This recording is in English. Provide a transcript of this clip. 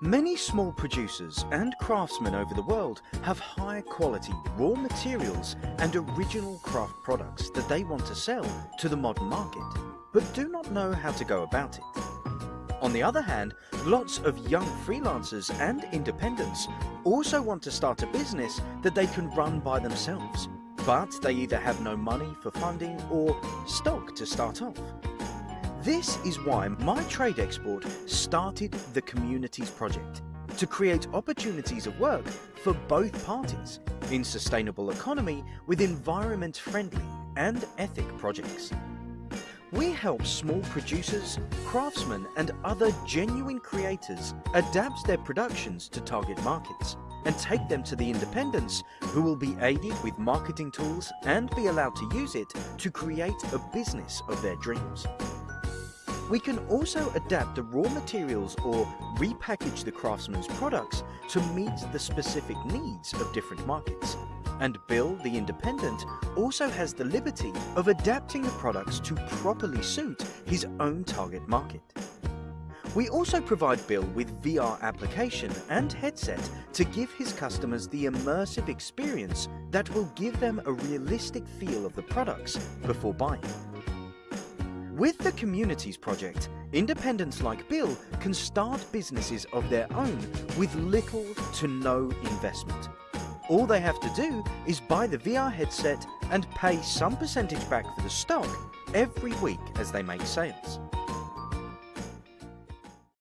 Many small producers and craftsmen over the world have high quality raw materials and original craft products that they want to sell to the modern market, but do not know how to go about it. On the other hand, lots of young freelancers and independents also want to start a business that they can run by themselves, but they either have no money for funding or stock to start off. This is why My Trade Export started the Communities Project, to create opportunities of work for both parties in sustainable economy with environment-friendly and ethic projects. We help small producers, craftsmen and other genuine creators adapt their productions to target markets and take them to the independents who will be aided with marketing tools and be allowed to use it to create a business of their dreams. We can also adapt the raw materials or repackage the craftsman's products to meet the specific needs of different markets. And Bill, the independent, also has the liberty of adapting the products to properly suit his own target market. We also provide Bill with VR application and headset to give his customers the immersive experience that will give them a realistic feel of the products before buying. With the Communities Project, independents like Bill can start businesses of their own with little to no investment. All they have to do is buy the VR headset and pay some percentage back for the stock every week as they make sales.